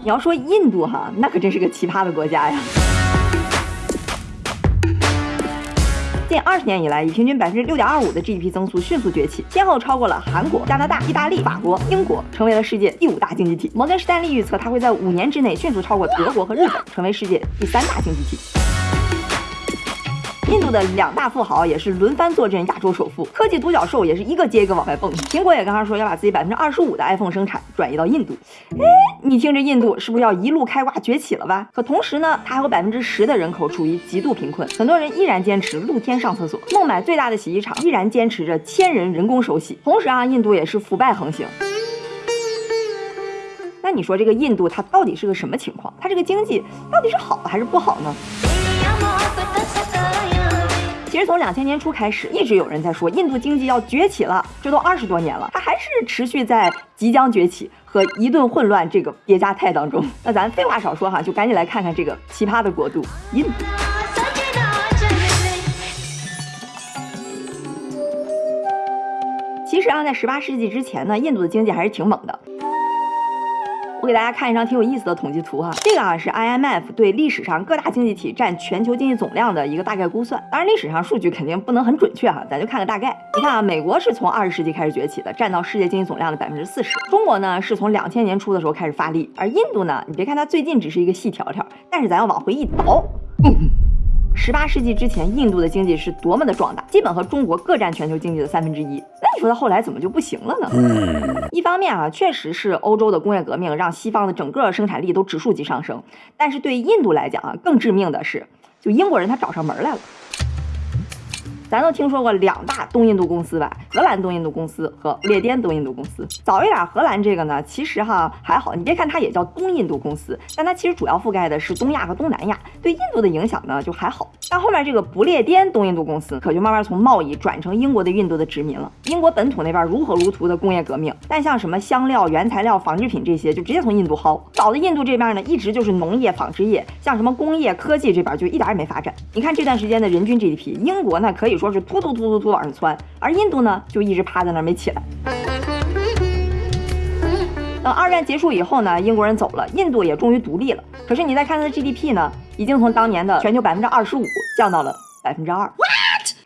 你要说印度哈，那可真是个奇葩的国家呀。近二十年以来，以平均百分之六点二五的 GDP 增速迅速崛起，先后超过了韩国、加拿大、意大利、法国、英国，成为了世界第五大经济体。摩根士丹利预测，它会在五年之内迅速超过德国和日本，成为世界第三大经济体。印度的两大富豪也是轮番坐镇亚洲首富，科技独角兽也是一个接一个往外蹦。苹果也刚刚说要把自己百分之二十五的 iPhone 生产转移到印度，哎，你听这印度是不是要一路开挂崛起了吧？可同时呢，它还有百分之十的人口处于极度贫困，很多人依然坚持露天上厕所，孟买最大的洗衣厂依然坚持着千人人工手洗。同时啊，印度也是腐败横行。那你说这个印度它到底是个什么情况？它这个经济到底是好还是不好呢？其实从两千年初开始，一直有人在说印度经济要崛起了，这都二十多年了，它还是持续在即将崛起和一顿混乱这个叠加态当中。那咱废话少说哈，就赶紧来看看这个奇葩的国度——印度。其实啊，在十八世纪之前呢，印度的经济还是挺猛的。我给大家看一张挺有意思的统计图哈，这个啊是 IMF 对历史上各大经济体占全球经济总量的一个大概估算。当然，历史上数据肯定不能很准确哈，咱就看个大概。你看啊，美国是从二十世纪开始崛起的，占到世界经济总量的百分之四十。中国呢是从两千年初的时候开始发力，而印度呢，你别看它最近只是一个细条条，但是咱要往回一倒。十八世纪之前，印度的经济是多么的壮大，基本和中国各占全球经济的三分之一。说它后来怎么就不行了呢？一方面啊，确实是欧洲的工业革命让西方的整个生产力都指数级上升，但是对印度来讲啊，更致命的是，就英国人他找上门来了。咱都听说过两大东印度公司吧？荷兰东印度公司和不列颠东印度公司。早一点，荷兰这个呢，其实哈还好，你别看它也叫东印度公司，但它其实主要覆盖的是东亚和东南亚，对印度的影响呢就还好。但后面这个不列颠东印度公司可就慢慢从贸易转成英国的印度的殖民了。英国本土那边如火如荼的工业革命，但像什么香料、原材料、纺织品这些，就直接从印度薅。早的印度这边呢，一直就是农业、纺织业，像什么工业、科技这边就一点也没发展。你看这段时间的人均 GDP，英国呢可以说是突突突突突往上窜，而印度呢就一直趴在那儿没起来。等二战结束以后呢，英国人走了，印度也终于独立了。可是你再看它的 GDP 呢，已经从当年的全球百分之二十五降到了百分之二。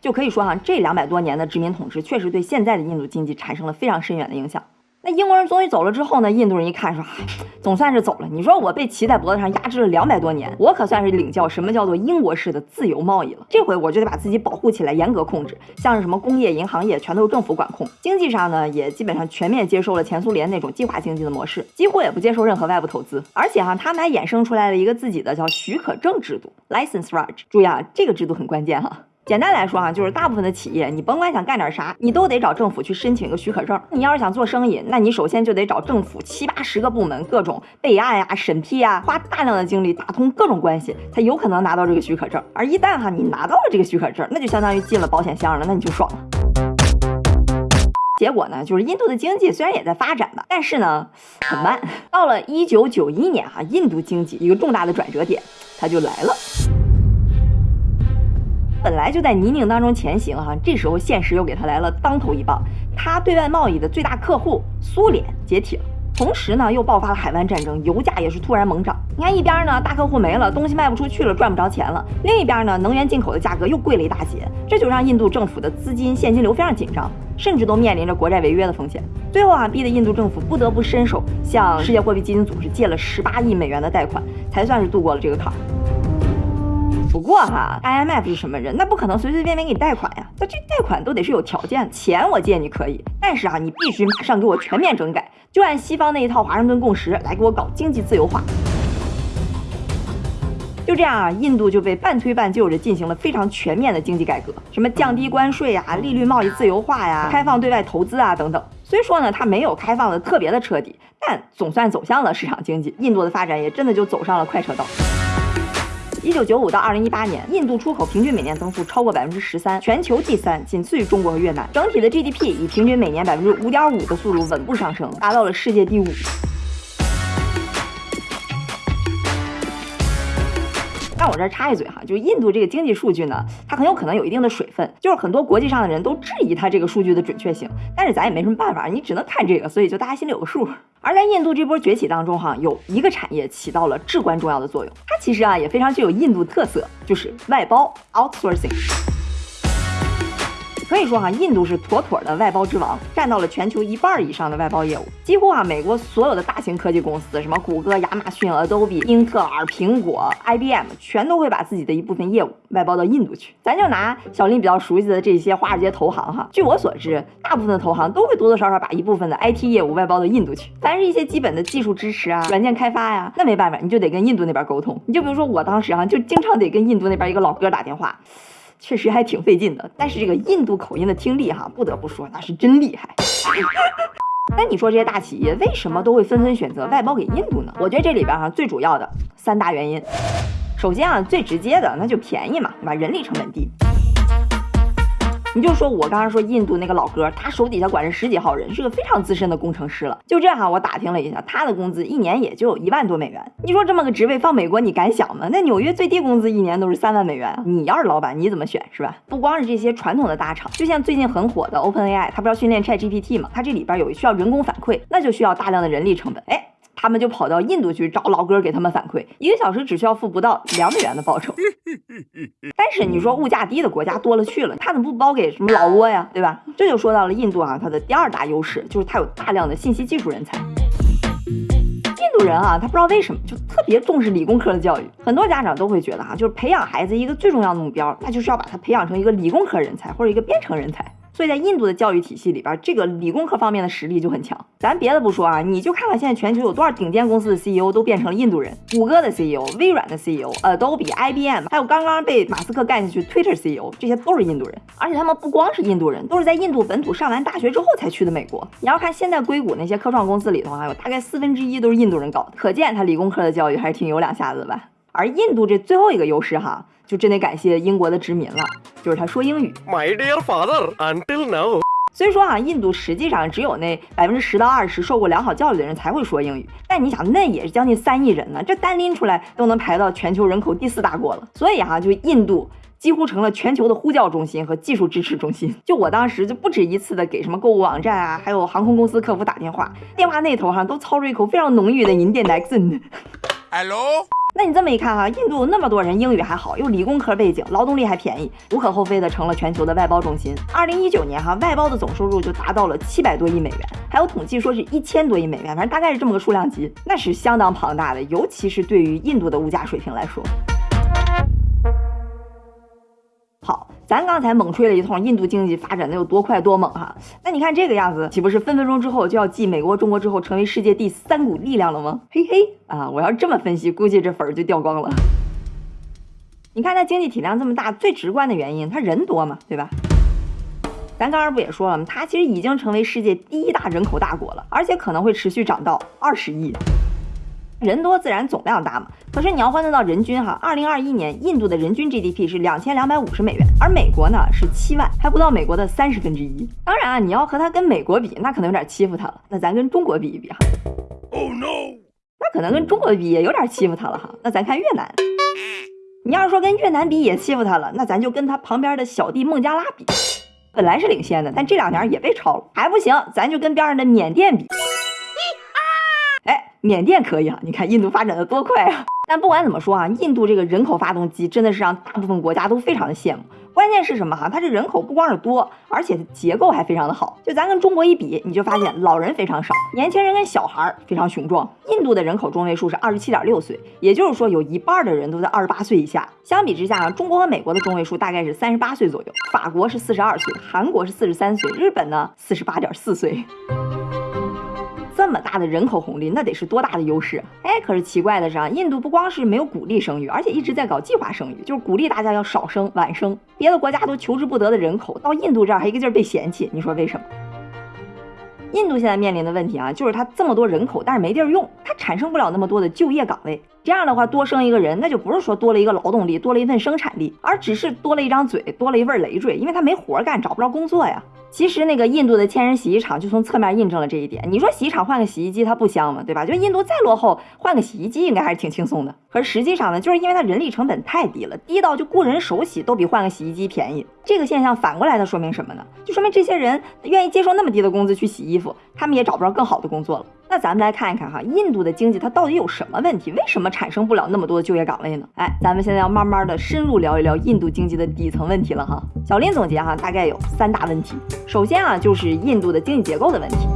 就可以说哈，这两百多年的殖民统治确实对现在的印度经济产生了非常深远的影响。那英国人终于走了之后呢，印度人一看说，总算是走了。你说我被骑在脖子上压制了两百多年，我可算是领教什么叫做英国式的自由贸易了。这回我就得把自己保护起来，严格控制，像是什么工业、银行业，全都是政府管控。经济上呢，也基本上全面接受了前苏联那种计划经济的模式，几乎也不接受任何外部投资。而且哈，他们还衍生出来了一个自己的叫许可证制度 （License Raj）。注意啊，这个制度很关键哈。简单来说啊，就是大部分的企业，你甭管想干点啥，你都得找政府去申请一个许可证。你要是想做生意，那你首先就得找政府七八十个部门，各种备案呀、审批呀，花大量的精力打通各种关系，才有可能拿到这个许可证。而一旦哈你拿到了这个许可证，那就相当于进了保险箱了，那你就爽了。结果呢，就是印度的经济虽然也在发展吧，但是呢很慢。到了一九九一年哈，印度经济一个重大的转折点，它就来了。本来就在泥泞当中前行哈，这时候现实又给他来了当头一棒，他对外贸易的最大客户苏联解体了，同时呢又爆发了海湾战争，油价也是突然猛涨。你看一边呢大客户没了，东西卖不出去了，赚不着钱了；另一边呢能源进口的价格又贵了一大截，这就让印度政府的资金现金流非常紧张，甚至都面临着国债违约的风险。最后啊，逼得印度政府不得不伸手向世界货币基金组织借了十八亿美元的贷款，才算是度过了这个坎儿。不过哈，IMF 是什么人？那不可能随随便便给你贷款呀。那这贷款都得是有条件，钱我借你可以，但是啊，你必须马上给我全面整改，就按西方那一套华盛顿共识来给我搞经济自由化。就这样啊，印度就被半推半就着进行了非常全面的经济改革，什么降低关税呀、利率贸易自由化呀、开放对外投资啊等等。虽说呢，它没有开放的特别的彻底，但总算走向了市场经济。印度的发展也真的就走上了快车道。一九九五到二零一八年，印度出口平均每年增速超过百分之十三，全球第三，仅次于中国和越南。整体的 GDP 以平均每年百分之五点五的速度稳步上升，达到了世界第五。但我这儿插一嘴哈，就是印度这个经济数据呢，它很有可能有一定的水分，就是很多国际上的人都质疑它这个数据的准确性，但是咱也没什么办法，你只能看这个，所以就大家心里有个数。而在印度这波崛起当中哈，有一个产业起到了至关重要的作用，它其实啊也非常具有印度特色，就是外包 outsourcing。可以说哈，印度是妥妥的外包之王，占到了全球一半以上的外包业务。几乎啊，美国所有的大型科技公司，什么谷歌、亚马逊、Adobe、英特尔、苹果、IBM，全都会把自己的一部分业务外包到印度去。咱就拿小林比较熟悉的这些华尔街投行哈，据我所知，大部分的投行都会多多少少把一部分的 IT 业务外包到印度去。凡是一些基本的技术支持啊、软件开发呀，那没办法，你就得跟印度那边沟通。你就比如说我当时哈，就经常得跟印度那边一个老哥打电话。确实还挺费劲的，但是这个印度口音的听力哈，不得不说那是真厉害。那你说这些大企业为什么都会纷纷选择外包给印度呢？我觉得这里边哈最主要的三大原因，首先啊最直接的那就便宜嘛，对吧？人力成本低。你就说，我刚刚说印度那个老哥，他手底下管着十几号人，是个非常资深的工程师了。就这哈，我打听了一下，他的工资一年也就一万多美元。你说这么个职位放美国，你敢想吗？那纽约最低工资一年都是三万美元。你要是老板，你怎么选是吧？不光是这些传统的大厂，就像最近很火的 OpenAI，它不是要训练 ChatGPT 吗？它这里边有需要人工反馈，那就需要大量的人力成本。哎。他们就跑到印度去找老哥给他们反馈，一个小时只需要付不到两美元的报酬。但是你说物价低的国家多了去了，他怎么不包给什么老挝呀，对吧？这就说到了印度啊，它的第二大优势就是它有大量的信息技术人才。印度人啊，他不知道为什么就特别重视理工科的教育，很多家长都会觉得哈，就是培养孩子一个最重要的目标，那就是要把他培养成一个理工科人才或者一个编程人才。所以在印度的教育体系里边，这个理工科方面的实力就很强。咱别的不说啊，你就看看现在全球有多少顶尖公司的 CEO 都变成了印度人，谷歌的 CEO、微软的 CEO、Adobe、IBM，还有刚刚被马斯克干下去 Twitter CEO，这些都是印度人。而且他们不光是印度人，都是在印度本土上完大学之后才去的美国。你要看现在硅谷那些科创公司里头，还有大概四分之一都是印度人搞的，可见他理工科的教育还是挺有两下子的吧。而印度这最后一个优势哈，就真得感谢英国的殖民了，就是他说英语。My dear father, until now。所以说啊，印度实际上只有那百分之十到二十受过良好教育的人才会说英语。但你想，那也是将近三亿人呢，这单拎出来都能排到全球人口第四大国了。所以哈，就印度几乎成了全球的呼叫中心和技术支持中心。就我当时就不止一次的给什么购物网站啊，还有航空公司客服打电话，电话那头哈都操着一口非常浓郁的印度 accent。Hello。那你这么一看哈，印度那么多人英语还好，又理工科背景，劳动力还便宜，无可厚非的成了全球的外包中心。二零一九年哈，外包的总收入就达到了七百多亿美元，还有统计说是一千多亿美元，反正大概是这么个数量级，那是相当庞大的，尤其是对于印度的物价水平来说。咱刚才猛吹了一通印度经济发展的有多快多猛哈，那你看这个样子，岂不是分分钟之后就要继美国、中国之后成为世界第三股力量了吗？嘿嘿啊，我要这么分析，估计这粉儿就掉光了。你看它经济体量这么大，最直观的原因，它人多嘛，对吧？咱刚刚不也说了吗？它其实已经成为世界第一大人口大国了，而且可能会持续涨到二十亿。人多自然总量大嘛，可是你要换算到人均哈，二零二一年印度的人均 GDP 是两千两百五十美元，而美国呢是七万，还不到美国的三十分之一。当然啊，你要和它跟美国比，那可能有点欺负它了。那咱跟中国比一比哈，Oh no，那可能跟中国比也有点欺负它了哈。那咱看越南，你要是说跟越南比也欺负它了，那咱就跟它旁边的小弟孟加拉比，本来是领先的，但这两年也被超了，还不行，咱就跟边上的缅甸比。缅甸可以啊，你看印度发展的多快啊！但不管怎么说啊，印度这个人口发动机真的是让大部分国家都非常的羡慕。关键是什么哈？它这人口不光是多，而且结构还非常的好。就咱跟中国一比，你就发现老人非常少，年轻人跟小孩非常雄壮。印度的人口中位数是二十七点六岁，也就是说有一半的人都在二十八岁以下。相比之下啊，中国和美国的中位数大概是三十八岁左右，法国是四十二岁，韩国是四十三岁，日本呢四十八点四岁。这么大的人口红利，那得是多大的优势？哎，可是奇怪的是啊，印度不光是没有鼓励生育，而且一直在搞计划生育，就是鼓励大家要少生、晚生。别的国家都求之不得的人口，到印度这儿还一个劲儿被嫌弃，你说为什么？印度现在面临的问题啊，就是它这么多人口，但是没地儿用，它产生不了那么多的就业岗位。这样的话，多生一个人，那就不是说多了一个劳动力，多了一份生产力，而只是多了一张嘴，多了一份累赘，因为他没活干，找不着工作呀。其实那个印度的千人洗衣厂就从侧面印证了这一点。你说洗衣厂换个洗衣机它不香吗？对吧？就印度再落后，换个洗衣机应该还是挺轻松的。可是实际上呢，就是因为它人力成本太低了，低到就雇人手洗都比换个洗衣机便宜。这个现象反过来它说明什么呢？就说明这些人愿意接受那么低的工资去洗衣服，他们也找不着更好的工作了。那咱们来看一看哈，印度的经济它到底有什么问题？为什么产生不了那么多的就业岗位呢？哎，咱们现在要慢慢的深入聊一聊印度经济的底层问题了哈。小林总结哈，大概有三大问题。首先啊，就是印度的经济结构的问题。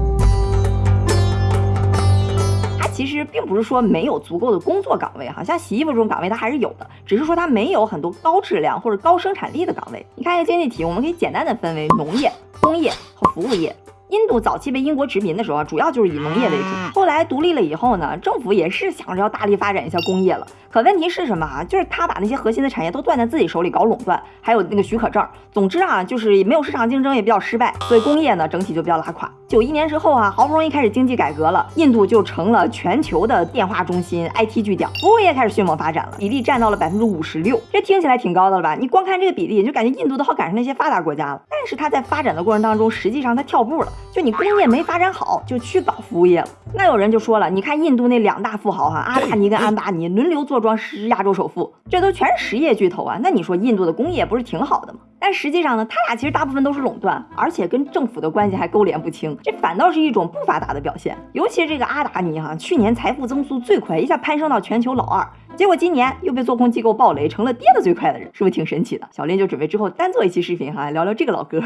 它其实并不是说没有足够的工作岗位哈，像洗衣服这种岗位它还是有的，只是说它没有很多高质量或者高生产力的岗位。你看一下经济体，我们可以简单的分为农业、工业和服务业。印度早期被英国殖民的时候啊，主要就是以农业为主。后来独立了以后呢，政府也是想着要大力发展一下工业了。可问题是什么啊？就是他把那些核心的产业都攥在自己手里搞垄断，还有那个许可证。总之啊，就是没有市场竞争，也比较失败，所以工业呢整体就比较拉垮。九一年之后啊，好不容易开始经济改革了，印度就成了全球的电话中心、IT 巨匠，服务业开始迅猛发展了，比例占到了百分之五十六。这听起来挺高的了吧？你光看这个比例，就感觉印度都好赶上那些发达国家了。但是它在发展的过程当中，实际上它跳步了。就你工业没发展好，就去搞服务业了。那有人就说了，你看印度那两大富豪哈，阿达尼跟安巴尼轮流坐装是亚洲首富，这都全是实业巨头啊。那你说印度的工业不是挺好的吗？但实际上呢，他俩其实大部分都是垄断，而且跟政府的关系还勾连不清，这反倒是一种不发达的表现。尤其是这个阿达尼哈，去年财富增速最快，一下攀升到全球老二，结果今年又被做空机构暴雷，成了跌的最快的人，是不是挺神奇的？小林就准备之后单做一期视频哈，聊聊这个老哥。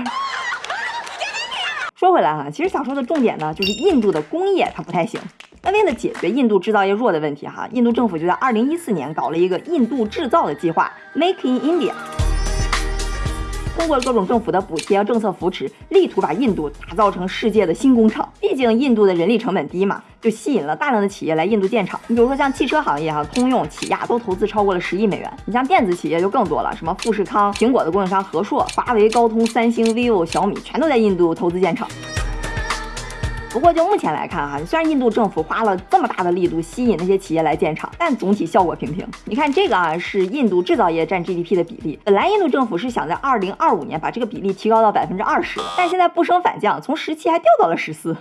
说回来哈，其实想说的重点呢，就是印度的工业它不太行。那为了解决印度制造业弱的问题哈，印度政府就在二零一四年搞了一个印度制造的计划，Make in India。通过各种政府的补贴政策扶持，力图把印度打造成世界的新工厂。毕竟印度的人力成本低嘛，就吸引了大量的企业来印度建厂。你比如说像汽车行业哈，通用、起亚都投资超过了十亿美元。你像电子企业就更多了，什么富士康、苹果的供应商和硕、华为、高通、三星、vivo、小米，全都在印度投资建厂。不过就目前来看哈，虽然印度政府花了这么大的力度吸引那些企业来建厂，但总体效果平平。你看这个啊，是印度制造业占 GDP 的比例。本来印度政府是想在二零二五年把这个比例提高到百分之二十，但现在不升反降，从十七还掉到了十四。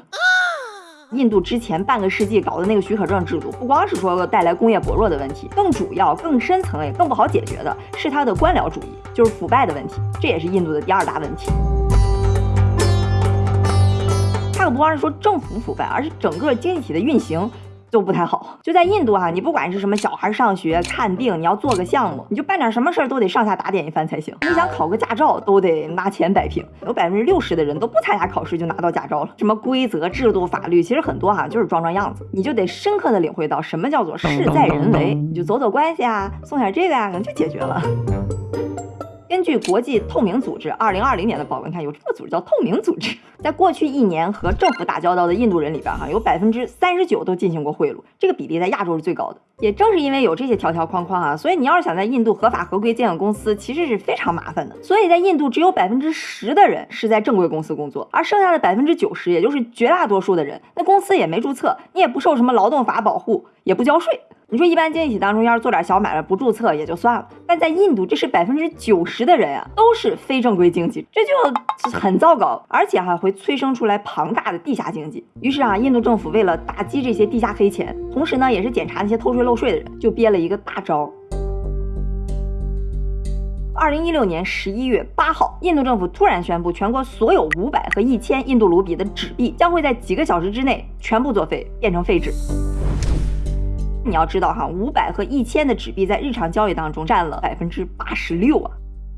印度之前半个世纪搞的那个许可证制度，不光是说带来工业薄弱的问题，更主要、更深层也更不好解决的是它的官僚主义，就是腐败的问题。这也是印度的第二大问题。它可不光是说政府腐败，而是整个经济体的运行都不太好。就在印度哈，你不管是什么小孩上学、看病，你要做个项目，你就办点什么事儿都得上下打点一番才行。你想考个驾照，都得拿钱摆平。有百分之六十的人都不参加考试就拿到驾照了。什么规则、制度、法律，其实很多哈就是装装样子。你就得深刻的领会到什么叫做事在人为，你就走走关系啊，送点这个呀，可能就解决了。根据国际透明组织二零二零年的报告，你看有这个组织叫透明组织，在过去一年和政府打交道的印度人里边，哈，有百分之三十九都进行过贿赂，这个比例在亚洲是最高的。也正是因为有这些条条框框啊，所以你要是想在印度合法合规建个公司，其实是非常麻烦的。所以在印度，只有百分之十的人是在正规公司工作，而剩下的百分之九十，也就是绝大多数的人，那公司也没注册，你也不受什么劳动法保护，也不交税。你说一般经济体当中，要是做点小买卖不注册也就算了，但在印度，这是百分之九十的人啊，都是非正规经济，这就很糟糕，而且还会催生出来庞大的地下经济。于是啊，印度政府为了打击这些地下黑钱，同时呢，也是检查那些偷税漏税的人，就憋了一个大招。二零一六年十一月八号，印度政府突然宣布，全国所有五百和一千印度卢比的纸币将会在几个小时之内全部作废，变成废纸。你要知道哈，五百和一千的纸币在日常交易当中占了百分之八十六啊，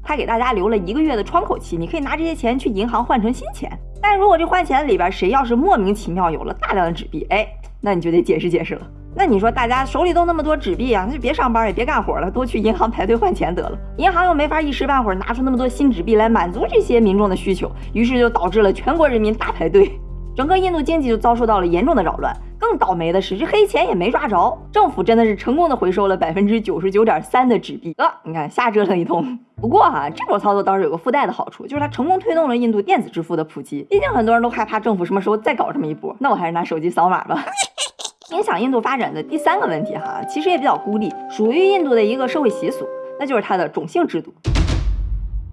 他给大家留了一个月的窗口期，你可以拿这些钱去银行换成新钱。但如果这换钱里边谁要是莫名其妙有了大量的纸币，哎，那你就得解释解释了。那你说大家手里都那么多纸币啊，那就别上班也别干活了，多去银行排队换钱得了。银行又没法一时半会儿拿出那么多新纸币来满足这些民众的需求，于是就导致了全国人民大排队，整个印度经济就遭受到了严重的扰乱。更倒霉的是，这黑钱也没抓着，政府真的是成功的回收了百分之九十九点三的纸币。呃，你看瞎折腾一通。不过哈，这种操作倒是有个附带的好处，就是它成功推动了印度电子支付的普及。毕竟很多人都害怕政府什么时候再搞这么一波，那我还是拿手机扫码吧。影响印度发展的第三个问题哈，其实也比较孤立，属于印度的一个社会习俗，那就是它的种姓制度。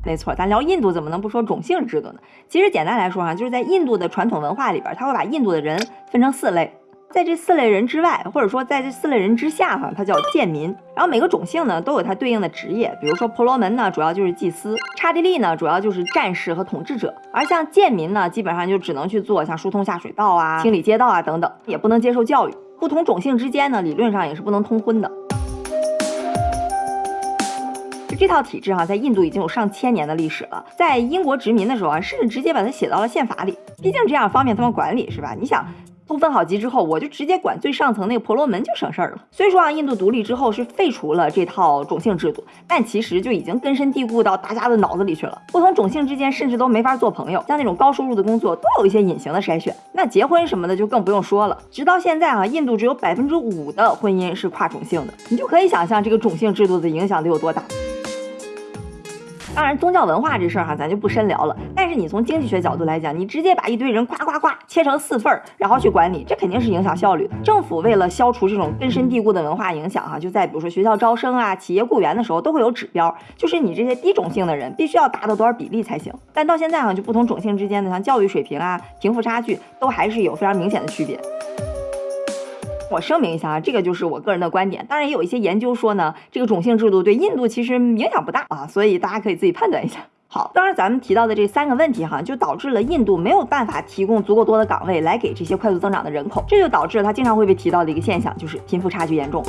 没错，咱聊印度怎么能不说种姓制度呢？其实简单来说哈，就是在印度的传统文化里边，他会把印度的人分成四类。在这四类人之外，或者说在这四类人之下，哈，它叫贱民。然后每个种姓呢都有它对应的职业，比如说婆罗门呢，主要就是祭司；刹帝利呢，主要就是战士和统治者。而像贱民呢，基本上就只能去做像疏通下水道啊、清理街道啊等等，也不能接受教育。不同种姓之间呢，理论上也是不能通婚的。这套体制哈，在印度已经有上千年的历史了。在英国殖民的时候啊，甚至直接把它写到了宪法里，毕竟这样方便他们管理，是吧？你想。都分好级之后，我就直接管最上层那个婆罗门就省事儿了。虽说啊，印度独立之后是废除了这套种姓制度，但其实就已经根深蒂固到大家的脑子里去了。不同种姓之间甚至都没法做朋友，像那种高收入的工作都有一些隐形的筛选。那结婚什么的就更不用说了。直到现在啊，印度只有百分之五的婚姻是跨种姓的，你就可以想象这个种姓制度的影响得有多大。当然，宗教文化这事儿哈，咱就不深聊了。但是你从经济学角度来讲，你直接把一堆人呱呱呱切成四份儿，然后去管理，这肯定是影响效率。政府为了消除这种根深蒂固的文化影响哈，就在比如说学校招生啊、企业雇员的时候，都会有指标，就是你这些低种姓的人必须要达到多少比例才行。但到现在哈，就不同种姓之间的像教育水平啊、贫富差距，都还是有非常明显的区别。我声明一下啊，这个就是我个人的观点。当然，也有一些研究说呢，这个种姓制度对印度其实影响不大啊，所以大家可以自己判断一下。好，当然咱们提到的这三个问题哈，就导致了印度没有办法提供足够多的岗位来给这些快速增长的人口，这就导致了它经常会被提到的一个现象，就是贫富差距严重。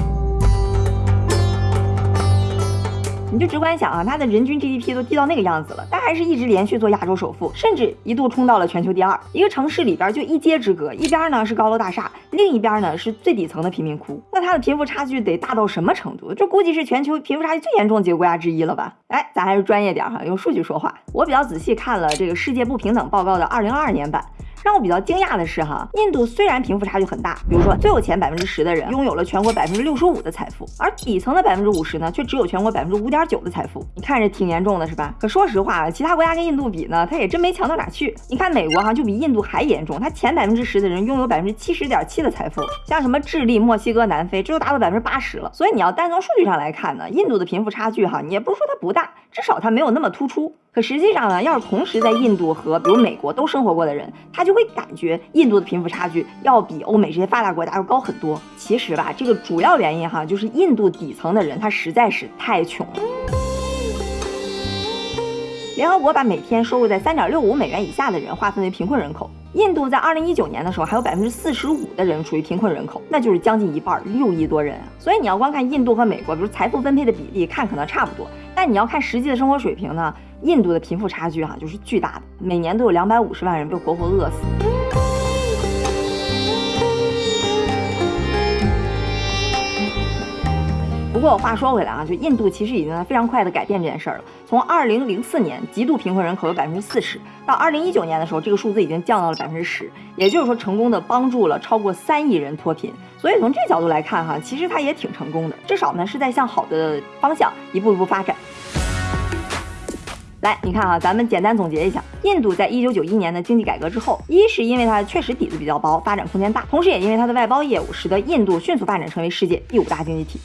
你就直观想啊，它的人均 GDP 都低到那个样子了，但还是一直连续做亚洲首富，甚至一度冲到了全球第二。一个城市里边就一街之隔，一边呢是高楼大厦，另一边呢是最底层的贫民窟。那它的贫富差距得大到什么程度？这估计是全球贫富差距最严重的几个国家之一了吧？哎，咱还是专业点哈，用数据说话。我比较仔细看了这个世界不平等报告的二零二二年版。让我比较惊讶的是，哈，印度虽然贫富差距很大，比如说最有钱百分之十的人拥有了全国百分之六十五的财富，而底层的百分之五十呢，却只有全国百分之五点九的财富。你看着挺严重的，是吧？可说实话，其他国家跟印度比呢，它也真没强到哪去。你看美国哈，就比印度还严重，它前百分之十的人拥有百分之七十点七的财富，像什么智利、墨西哥、南非，这都达到百分之八十了。所以你要单从数据上来看呢，印度的贫富差距哈，你也不是说它不大，至少它没有那么突出。可实际上呢，要是同时在印度和比如美国都生活过的人，他就会感觉印度的贫富差距要比欧美这些发达国家要高很多。其实吧，这个主要原因哈，就是印度底层的人他实在是太穷了。联合国把每天收入在三点六五美元以下的人划分为贫困人口，印度在二零一九年的时候还有百分之四十五的人处于贫困人口，那就是将近一半，六亿多人啊。所以你要光看印度和美国，比如财富分配的比例，看可能差不多，但你要看实际的生活水平呢？印度的贫富差距哈就是巨大的，每年都有两百五十万人被活活饿死。不过话说回来啊，就印度其实已经在非常快的改变这件事儿了。从二零零四年极度贫困人口有百分之四十，到二零一九年的时候，这个数字已经降到了百分之十，也就是说成功的帮助了超过三亿人脱贫。所以从这角度来看哈，其实它也挺成功的，至少呢是在向好的方向一步一步发展。来，你看啊，咱们简单总结一下，印度在一九九一年的经济改革之后，一是因为它确实底子比较薄，发展空间大，同时也因为它的外包业务，使得印度迅速发展成为世界第五大经济体。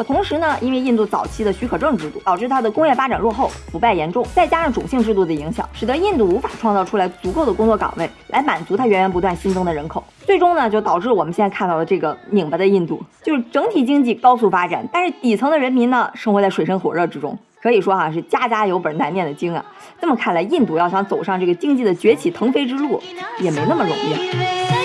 可同时呢，因为印度早期的许可证制度，导致它的工业发展落后，腐败严重，再加上种姓制度的影响，使得印度无法创造出来足够的工作岗位来满足它源源不断新增的人口，最终呢，就导致我们现在看到的这个拧巴的印度，就是整体经济高速发展，但是底层的人民呢，生活在水深火热之中。可以说哈是家家有本难念的经啊，这么看来，印度要想走上这个经济的崛起腾飞之路，也没那么容易。